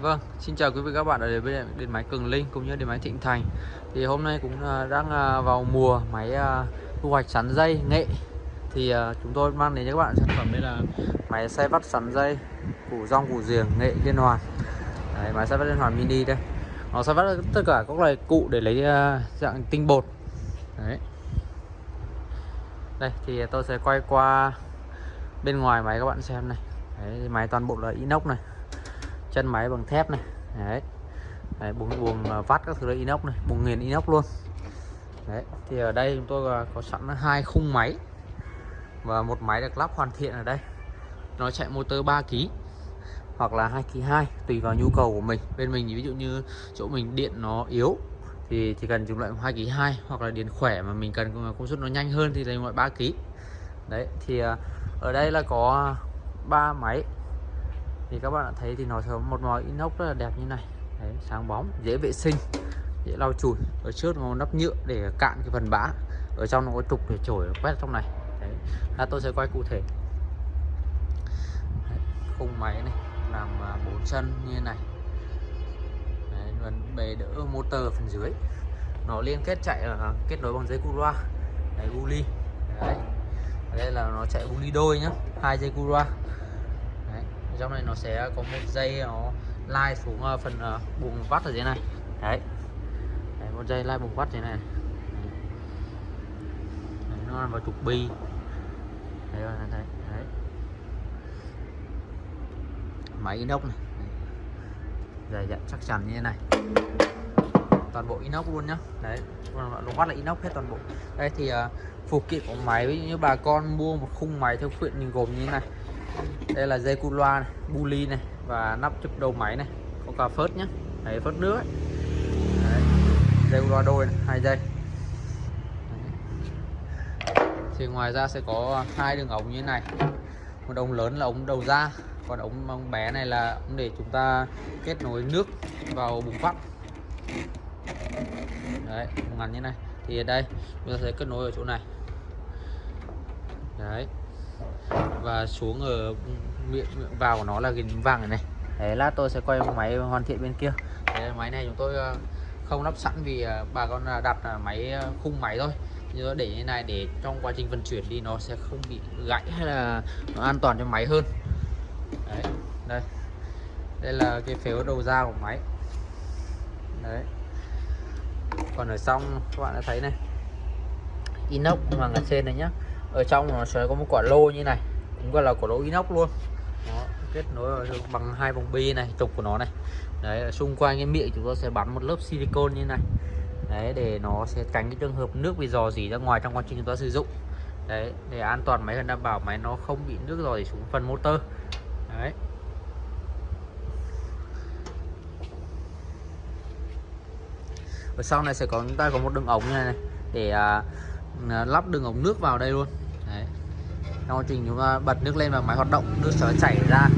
Vâng, xin chào quý vị các bạn ở đến bên điện máy Cường Linh cũng như điện máy Thịnh Thành. Thì hôm nay cũng à, đang à, vào mùa máy à, thu hoạch sắn dây nghệ. Thì chúng tôi mang đến cho các bạn sản phẩm đây là máy xay vắt sắn dây củ rong củ giềng nghệ liên hoàn. Đấy, máy xay vắt liên hoàn mini đây. Nó xay vắt tất cả các loại cụ để lấy dạng tinh bột. Đấy. Đây thì tôi sẽ quay qua bên ngoài máy các bạn xem này. Đấy, máy toàn bộ là inox này chân máy bằng thép này. Đấy, đấy buồng buồng à, vắt các thứ là inox này buồng nghiền inox luôn. Đấy thì ở đây chúng tôi à, có sẵn hai khung máy và một máy được lắp hoàn thiện ở đây. Nó chạy motor 3 kg hoặc là 2 kg 2 tùy vào nhu cầu của mình. Bên mình ví dụ như chỗ mình điện nó yếu thì chỉ cần dùng loại 2 kg 2 hoặc là điện khỏe mà mình cần công suất nó nhanh hơn thì dùng loại 3 kg đấy thì à, ở đây là có ba máy thì các bạn đã thấy thì nó có một màu inox rất là đẹp như này. Đấy, sáng bóng dễ vệ sinh dễ lau chùi. Ở trước nó nắp nhựa để cạn cái phần bã. Ở trong nó có trục để chổi quét trong này. Đấy. Là tôi sẽ quay cụ thể. Đấy, khung máy này làm à, bốn chân như này. Đấy, phần bề đỡ motor phần dưới. Nó liên kết chạy là kết nối bằng dây cu loa. Đấy, guli. Đấy. đây là nó chạy guli đôi nhá hai dây cu loa trong này nó sẽ có một dây nó lai xuống ờ, phần ờ, buồng vắt ở dưới này. Đấy, đấy một dây lai buồng vắt thế này. Đấy, nó nằm vào trục bi. Đấy các đấy, đấy. Máy inox này. Dày dặn chắc chắn như thế này. Toàn bộ inox luôn nhá. Đấy lục vắt là inox hết toàn bộ. Đây thì uh, phụ kiện của máy ví dụ như bà con mua một khung máy theo quyện thì gồm như thế này đây là dây cu loa này, buli này và nắp chụp đầu máy này. Có cả phớt nhé đấy phớt nước ấy. Đấy. dây cu loa đôi này, hai dây. Thì ngoài ra sẽ có hai đường ống như thế này. Một ống lớn là ống đầu ra còn ống, ống bé này là ống để chúng ta kết nối nước vào bùng phát đấy ngắn như này. Thì ở đây chúng ta sẽ kết nối ở chỗ này. Đấy và xuống ở miệng, miệng vào của nó là hình vàng này, này. Đấy lát tôi sẽ quay máy hoàn thiện bên kia. Đấy, máy này chúng tôi ờ, không lắp sẵn vì ờ, bà con đặt máy ờ, khung máy thôi. Như để như này để trong quá trình vận chuyển đi nó sẽ không bị gãy hay là nó an toàn cho máy hơn. Đấy đây. Đây là cái phếu đầu ra của máy. Đấy. Còn ở trong các bạn đã thấy này. Inox hoàng ở trên này nhá ở trong nó sẽ có một quả lô như này cũng gọi là quả lô inox luôn. Đó, kết nối bằng hai vòng bi này trục của nó này. Đấy xung quanh cái miệng chúng ta sẽ bắn một lớp silicon như này. Đấy để nó sẽ tránh cái trường hợp nước bị dò dỉ ra ngoài trong quá trình chúng ta sử dụng. Đấy để an toàn máy hơn đảm bảo máy nó không bị nước dò dỉ xuống phần motor. Đấy. Ở sau này sẽ có chúng ta có một đường ống như này, này để à, Ờ, lắp đường ống nước vào đây luôn. Đấy. Trong quá trình chúng ta bật nước lên và máy hoạt động nước sẽ chảy ra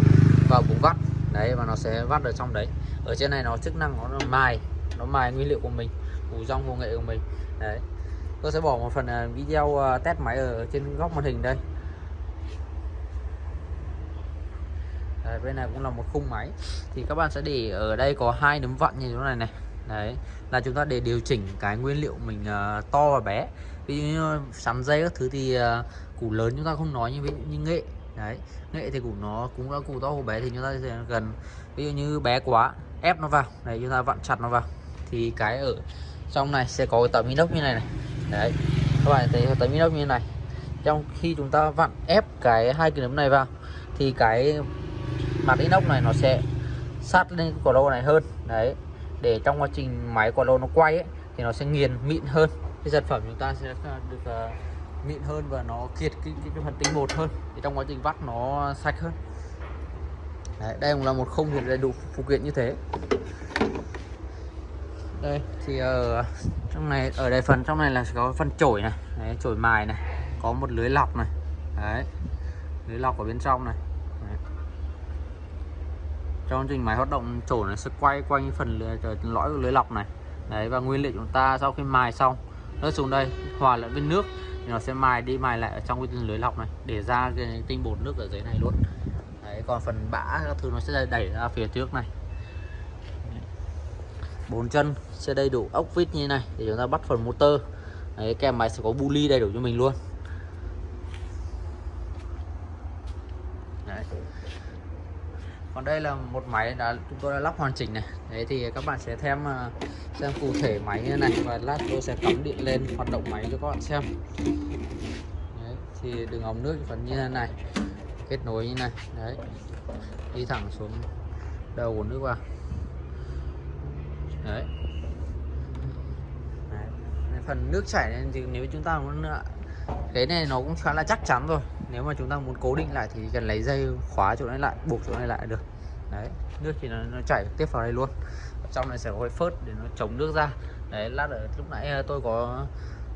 vào bụng vắt. Đấy và nó sẽ vắt ở trong đấy. Ở trên này nó chức năng nó mài nó mài nguyên liệu của mình củ rong công nghệ của mình. Đấy. Tôi sẽ bỏ một phần ờ, video ờ, test máy ở trên góc màn hình đây. Đấy, bên này cũng là một khung máy. Thì các bạn sẽ để ở đây có hai nấm vặn như thế này này. Đấy là chúng ta để điều chỉnh cái nguyên liệu mình to và bé ví dụ như ờ, sắn dây các thứ thì uh, củ lớn chúng ta không nói như ví dụ như nghệ. Đấy nghệ thì củ nó cũng là củ to củ bé thì chúng ta sẽ gần. Ví dụ như bé quá ép nó vào đấy chúng ta vặn chặt nó vào. Thì cái ở trong này sẽ có cái tấm inox như này này. Đấy các bạn thấy tấm inox như này. Trong khi chúng ta vặn ép cái hai cái nấm này vào thì cái mặt inox này nó sẽ sát lên quả lô này hơn. Đấy để trong quá trình máy quả lô nó quay ấy, thì nó sẽ nghiền mịn hơn cái sản phẩm chúng ta sẽ ờ, được ờ, uh, mịn hơn và nó kiệt cái, cái, cái phần tinh bột hơn. Thì trong quá trình vắt nó sạch hơn. Đấy, đây cũng là một không hiện đầy đủ phụ kiện như thế. Đây thì ở trong này ở đây phần trong này là có phần chổi này. Đấy, chổi mài này. Có một lưới lọc này. Đấy lưới lọc ở bên trong này. Đấy. trong trình máy hoạt động chổi này sẽ quay quanh phần lưới, lõi của lưới lọc này. Đấy và nguyên liệu chúng ta sau khi mài xong rớt xuống đây, hòa lẫn với nước. Thì nó sẽ mài đi, mài lại ở trong cái lưới lọc này, để ra cái tinh bột nước ở dưới này luôn. Đấy, còn phần bã các thứ nó sẽ đẩy ra phía trước này. Bốn chân sẽ đầy đủ ốc vít như này, để chúng ta bắt phần motor. Đấy kèm máy sẽ có buli đầy đủ cho mình luôn. Đấy còn đây là một máy đã chúng tôi đã lắp hoàn chỉnh này. Đấy thì các bạn sẽ thêm à, xem cụ thể máy như này và lát tôi sẽ cắm điện lên hoạt động máy cho các bạn xem. Đấy, thì đường ống nước phần như thế này kết nối như này. Đấy đi thẳng xuống đầu của nước vào. Đấy. đấy phần nước chảy thì nếu chúng ta muốn à, cái này nó cũng khá là chắc chắn rồi nếu mà chúng ta muốn cố định lại thì cần lấy dây khóa chỗ này lại buộc chỗ này lại được. Đấy nước thì nó, nó chảy tiếp vào đây luôn. Ở trong này sẽ có cái phớt để nó chống nước ra. Đấy lát ở lúc nãy ờ, tôi có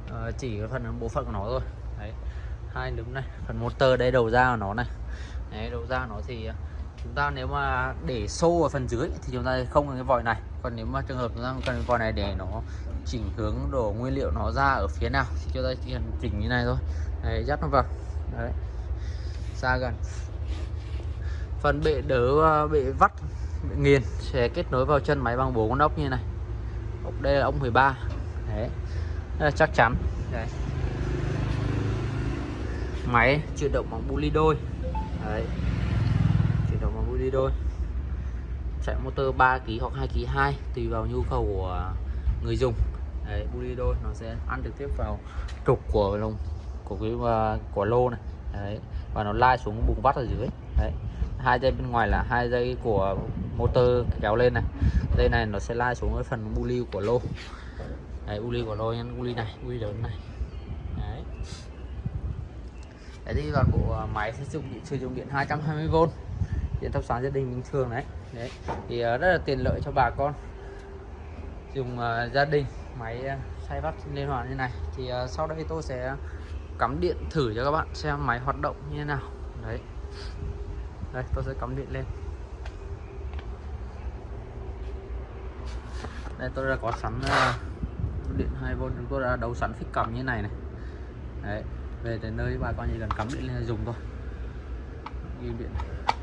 uh, chỉ cái phần bộ phận của nó rồi. Đấy hai núm này phần motor đây đầu ra của nó này. Đấy đầu ra nó thì ờ, chúng ta nếu mà để xô ở phần dưới thì chúng ta không cần cái vòi này. Còn nếu mà trường hợp chúng ta cần cái vòi này để nó chỉnh hướng đổ nguyên liệu nó ra ở phía nào thì chúng ta chỉ cần chỉnh như này thôi. Đấy dắt nó vào. Đấy xa gần. Phần bệ đỡ ờ, bị bệ vắt bệ nghiền sẽ kết nối vào chân máy bằng bốn con ốc như này. Ốc đây là ốc 13 đấy. Đây là chắc chắn. Đấy. Máy chuyển động bằng bu ly đôi. Đấy. Chuyển động bằng bu ly đôi. Chạy motor 3 kg hoặc 2 kg 2 tùy vào nhu cầu của người dùng. Đấy, bu ly đôi nó sẽ ăn trực tiếp vào trục của lồng, của cái ờ, của lô này. Đấy và nó lai xuống bùng vắt ở dưới. Đấy. Hai dây bên ngoài là hai dây của motor kéo lên này. Dây này nó sẽ lai xuống cái phần bu lưu của lô. Đấy bu lưu của lô nhân bu lưu này bu lớn này. Đấy. Đấy thì toàn bộ à, máy sử dụng sử dụng điện 220V điện thắp sáng gia đình bình thường đấy. Đấy. Thì à, rất là tiện lợi cho bà con. Dùng uh, gia đình máy uh, xay vắt liên hoàn như này. Thì uh, sau đây tôi sẽ cắm điện thử cho các bạn xem máy hoạt động như thế nào. Đấy. Đây tôi sẽ cắm điện lên. Đây tôi đã có sẵn uh, điện 2V tôi đã đấu sẵn phích cầm như này này. Đấy về tới nơi bà con chỉ cần cắm điện lên dùng thôi. Ghi điện này.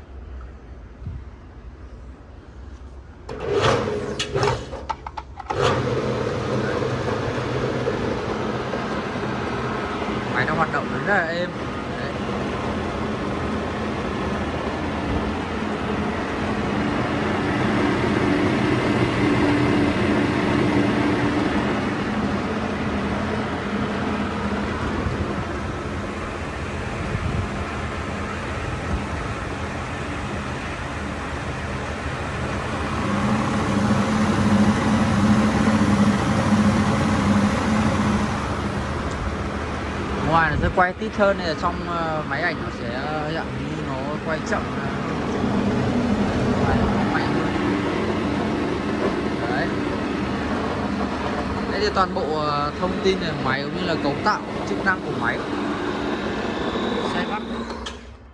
Nó hoạt động rất là êm ngoài nó sẽ quay tít hơn nên là trong ờ, máy ảnh nó sẽ ờ, dạng như nó quay chậm ờ, đấy. Đây thì toàn bộ thông tin về máy cũng như là cấu tạo chức năng của máy. Xe bắt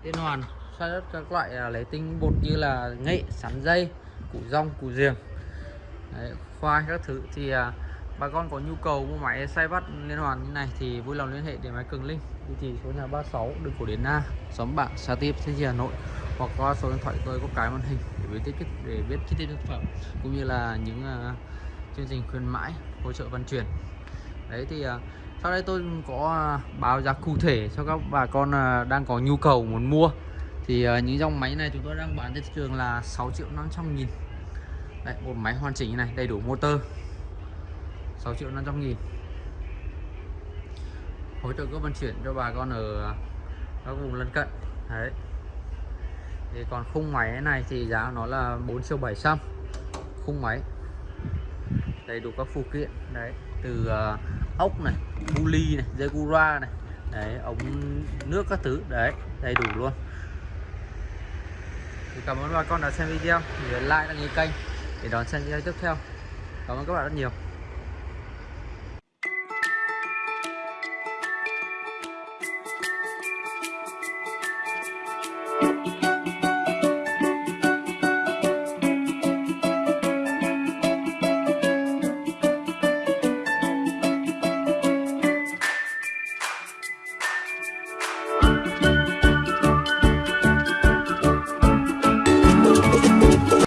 liên hoàn xoay đất các loại à, lấy tinh bột như là nghệ sắn dây củ rong củ riềng đấy, khoai các thứ thì à, bà con có nhu cầu mua máy xay bắt liên hoàn như này thì vui lòng liên hệ để máy cường linh. Địa chỉ số nhà 36 đường cổ điển na xóm bạn sa tiếp thế hà nội. Hoặc qua số điện thoại tôi có cái màn hình để biết tiết để biết chi tiết sản phẩm cũng như là những uh, chương trình khuyến mãi hỗ trợ vận chuyển. Đấy thì uh, sau đây tôi có uh, báo giá cụ thể cho các bà con uh, đang có nhu cầu muốn mua. Thì uh, những dòng máy này chúng tôi đang bán trên thị trường là 6 triệu 500 nghìn. Đấy, một máy hoàn chỉnh như này đầy đủ motor. 6 triệu 500 nghìn. Hỗ trợ cước vận chuyển cho bà con ở các vùng lân cận. Đấy. Thì còn khung máy này thì giá nó là 4 triệu 700 khung máy. Đầy đủ các phụ kiện. Đấy. Từ uh, ốc này bu ly này dây gura này. Đấy ống nước các thứ. Đấy đầy đủ luôn. Thì cảm ơn bà con đã xem video. Nhớ like đăng ký kênh để đón xem video tiếp theo. Cảm ơn các bạn rất nhiều.